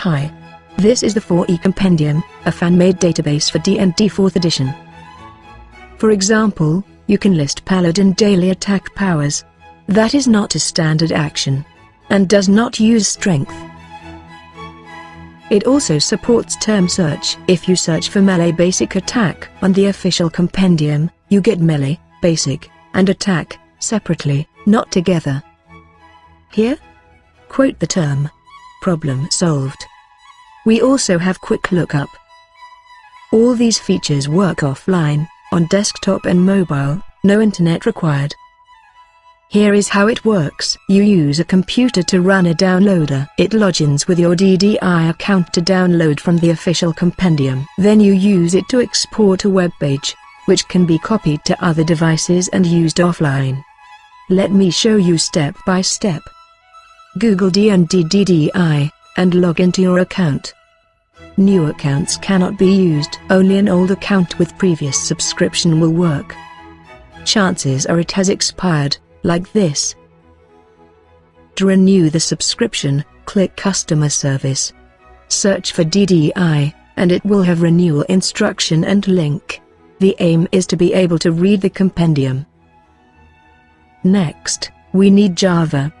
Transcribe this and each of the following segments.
Hi. This is the 4E Compendium, a fan-made database for D&D 4th edition. For example, you can list Paladin daily attack powers. That is not a standard action. And does not use strength. It also supports term search. If you search for melee basic attack on the official compendium, you get melee, basic, and attack, separately, not together. Here? Quote the term. Problem solved. We also have quick lookup. All these features work offline, on desktop and mobile, no internet required. Here is how it works. You use a computer to run a downloader. It logins with your DDI account to download from the official compendium. Then you use it to export a web page, which can be copied to other devices and used offline. Let me show you step by step. Google D&D DDI and log into your account. New accounts cannot be used. Only an old account with previous subscription will work. Chances are it has expired, like this. To renew the subscription, click Customer Service. Search for DDI, and it will have renewal instruction and link. The aim is to be able to read the compendium. Next, we need Java.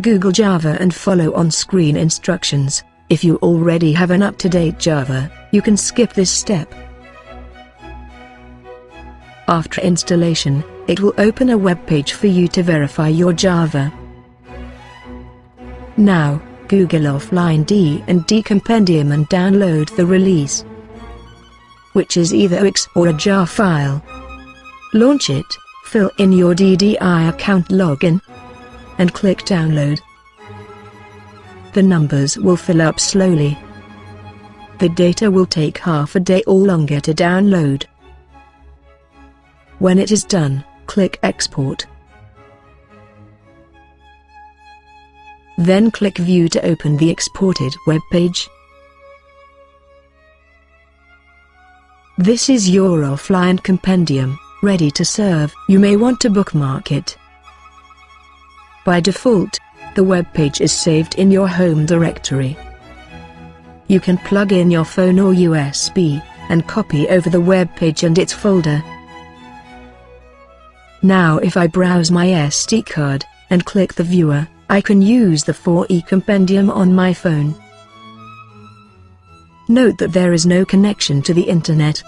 Google Java and follow on-screen instructions. If you already have an up-to-date Java, you can skip this step. After installation, it will open a web page for you to verify your Java. Now, Google Offline D and D Compendium and download the release, which is either OX or a jar file. Launch it, fill in your DDI account login, and click download. The numbers will fill up slowly. The data will take half a day or longer to download. When it is done, click Export. Then click View to open the exported web page. This is your offline compendium, ready to serve. You may want to bookmark it. By default, the web page is saved in your home directory. You can plug in your phone or USB, and copy over the web page and its folder. Now if I browse my SD card, and click the viewer, I can use the 4E compendium on my phone. Note that there is no connection to the internet.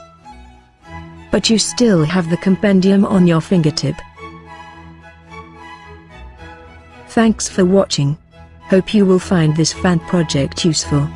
But you still have the compendium on your fingertip. Thanks for watching. Hope you will find this fan project useful.